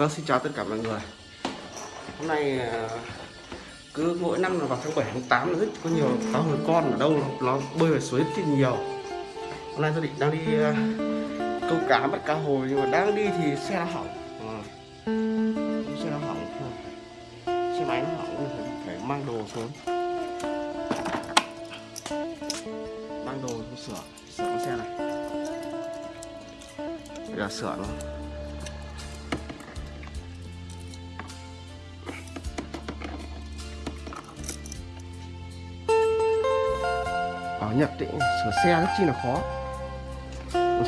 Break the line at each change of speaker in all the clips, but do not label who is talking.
Vâng xin chào tất cả mọi người. Hôm nay à, cứ mỗi năm là vào tháng 7 tháng 8 là rất có nhiều cá hồi con ở đâu nó bơi vào suối rất nhiều. Hôm nay gia đình đang đi à, câu cá bắt cá hồi nhưng mà đang đi thì xe nó hỏng. À, Xe nó hỏng. Xe máy nó hỏng phải, phải mang đồ xuống. Mang đồ xuống sửa Sửa con xe này. Bây giờ sửa nó Nhật ấy, sửa xe rất chi là khó.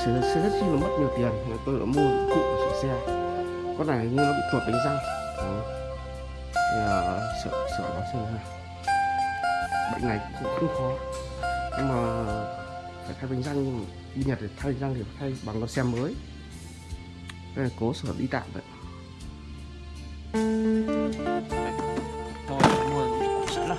Sửa xe rất chi là mất nhiều tiền. Nên tôi đã mua cụ để sửa xe. Con này như nó bị tuột bánh răng. Đó. Thì, à, uh, sửa sửa nó xem ha bệnh này cũng không khó. Nhưng mà phải thay bánh răng đi Nhật để thay bánh răng thì phải thay bằng con xe mới. Đây là cố sửa đi tạm vậy. Tôi mua sẵn rồi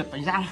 trượt bánh răng.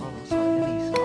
Oh, sorry, Denise.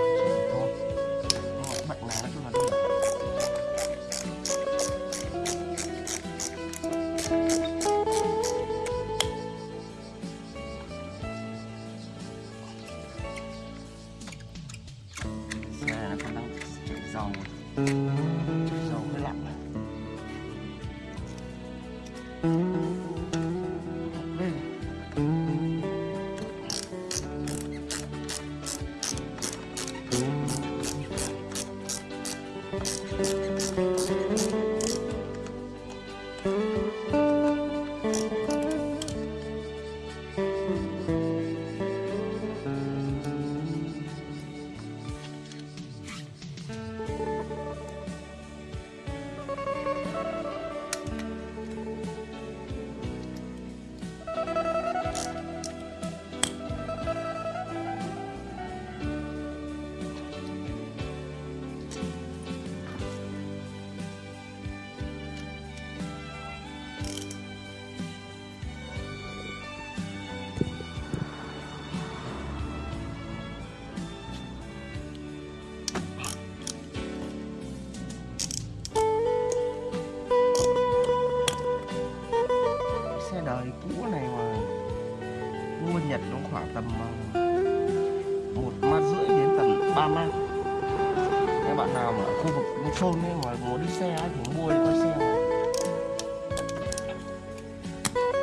Khu vực thôn mà muốn đi xe ấy thì mua đi coi xe này.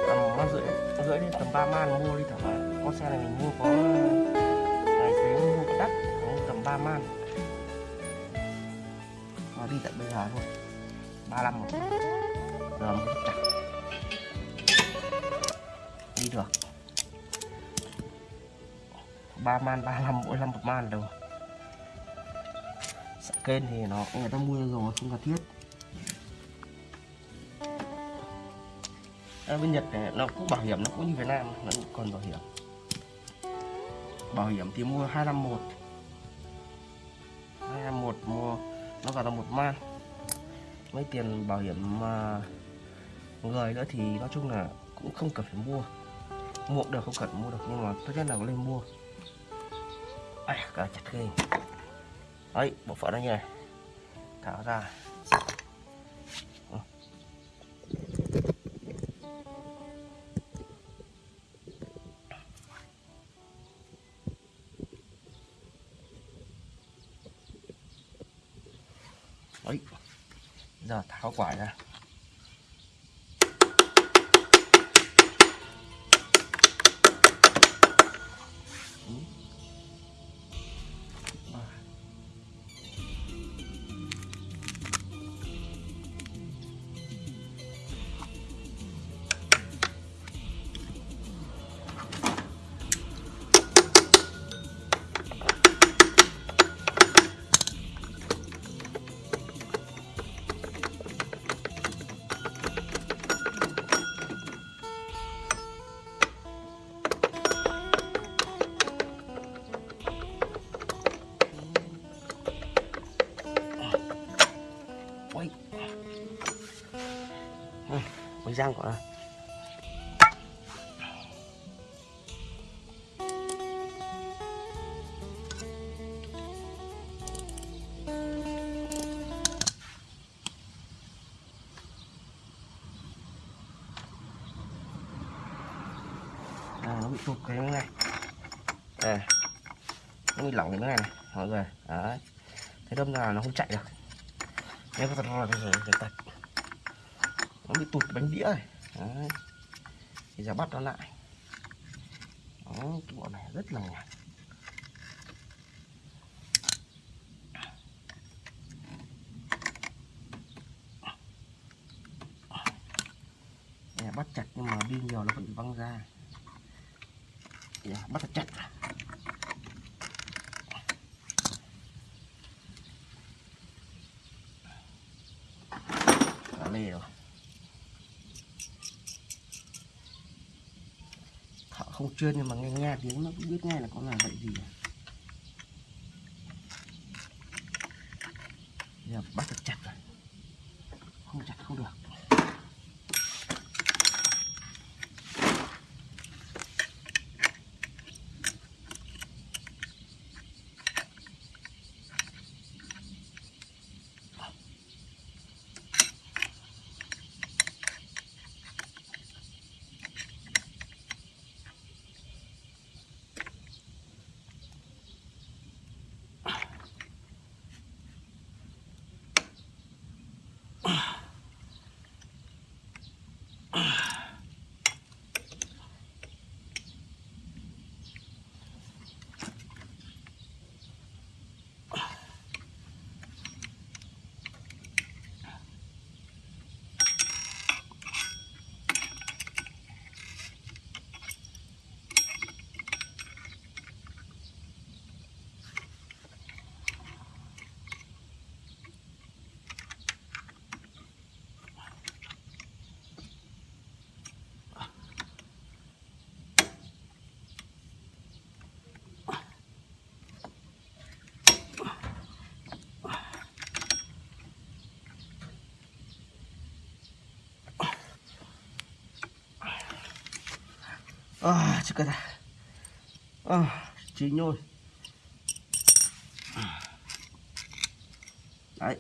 tầm man rưỡi rưỡi đến tầm ba man mua đi thẳng vào con xe này mình mua có, tài xế mua có đắt cũng tầm ba man. Mà đi tận bây giờ thôi, ba năm rồi giờ mới chặt. Đi được. Ba man, ba năm mỗi năm một man được kênh thì nó người ta mua rồi không cần thiết. À, bên Nhật này nó cũng bảo hiểm nó cũng như Việt Nam nó cũng còn bảo hiểm. Bảo hiểm thì mua 251 251 mua nó gọi là một man. Mấy tiền bảo hiểm mà người nữa thì nói chung là cũng không cần phải mua. Mua được không cần mua được nhưng mà tốt nhất là lên mua. Ai cả chặt ghê đấy bộ phận nó như này tháo ra. Đấy. Giờ tháo quả ra. Răng của nó. À, nó bị tụt cái này. À, nó bị lỏng cái này này mọi người. Đấy. Thế đâm ra là nó không chạy được. Nếu có thật là bây giờ tạch nó bị tụt bánh đĩa này. Đấy. Thì giờ bắt nó lại. Đó, cái bọn này rất là nhạt. Bắt chặt nhưng mà đi nhiều nó vẫn văng ra. Yeah, bắt chặt. Đã lê rồi. Chưa chuyên nhưng mà nghe nghe tiếng nó cũng biết ngay là con là vậy gì. À. Giờ bắt thật chặt rồi Không chặt không được à chứ cái này. À chín rồi đấy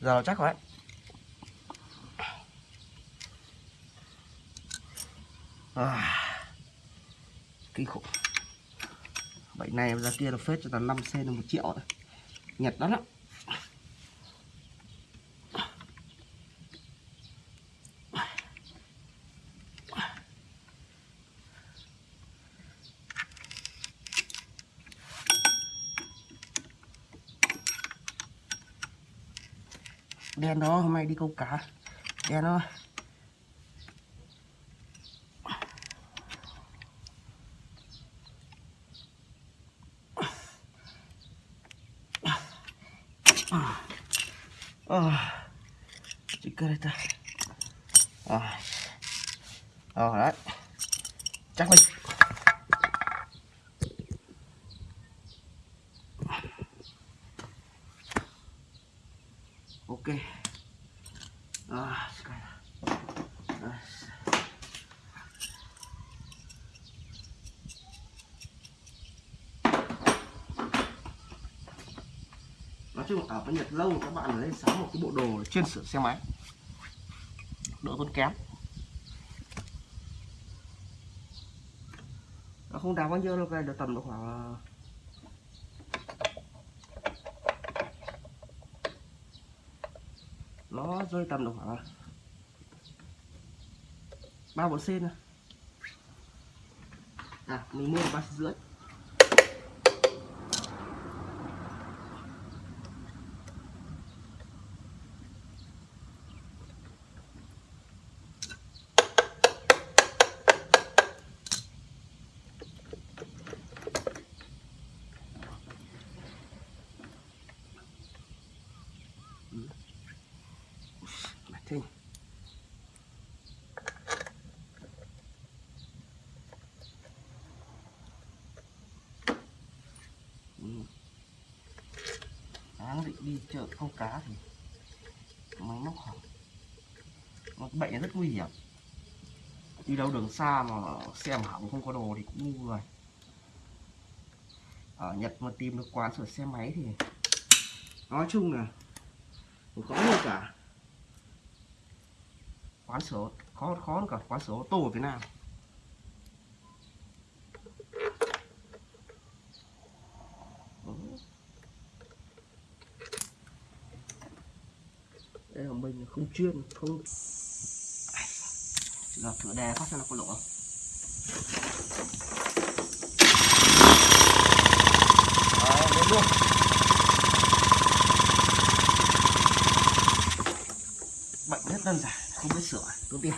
giờ nó chắc rồi đấy. À, kinh khủng. Bệnh này ra kia là phết cho tao 5 cm một triệu đấy. nhật lắm lắm. Đen đó hôm nay đi câu cá. Đen đó. À, chỉ cơ đây ta. À, à, đấy. Chắc mình ok à, cái này. À nói ở cái Nhật lâu, các bạn lên sắm một cái bộ đồ chuyên sửa xe máy. Đỡ tốn kém. Nó không đáng bao nhiêu đâu, cái được tầm độ khoảng ờ, nó rơi tầm độ khoảng ờ, ba bốn sen à mình mua ba rưỡi. Đi chợ câu cá thì máy móc hỏng nó bệnh rất nguy hiểm. Đi đâu đường xa mà xe mà hỏng không có đồ thì cũng ngu rồi Ở Nhật mà tìm được quán sửa xe máy thì Nói chung là cũng có luôn cả. Quán sửa khó khó hơn cả quán sửa ô tô ở Việt Nam Ừ. đây là mình không chuyên không giờ thử đè phát cho nó có lỗ không ờ, Đấy, luôn bệnh rất đơn giản không biết sửa tốn tiền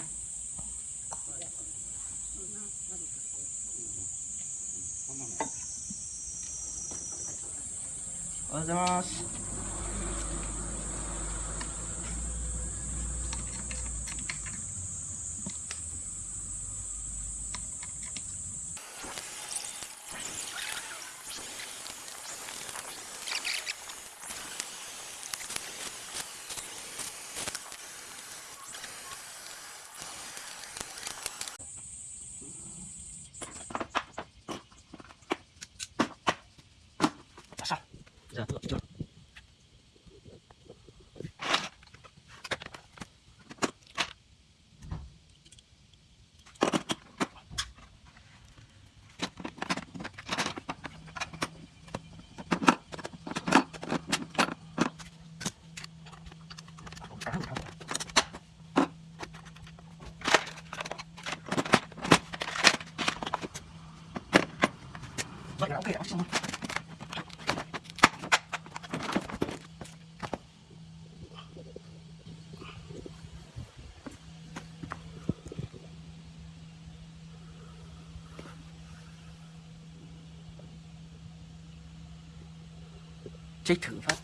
Ozamas. Trích thử phát.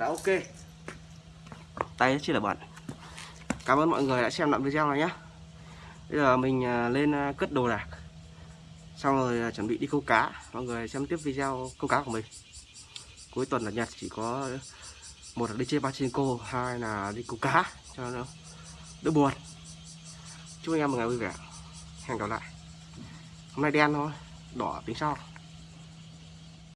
Đã ok. Tay rất là bẩn cảm ơn mọi người đã xem đoạn video này nhé. Bây giờ mình à, lên à, cất đồ đạc. Xong rồi à, chuẩn bị đi câu cá. Mọi người xem tiếp video câu cá của mình. Cuối tuần là nhật chỉ có một là đi chơi pachinko, hai là đi câu cá cho nó đỡ buồn. Chúc anh em một ngày vui vẻ. Hẹn gặp lại. Hôm nay đen thôi, đỏ tính sau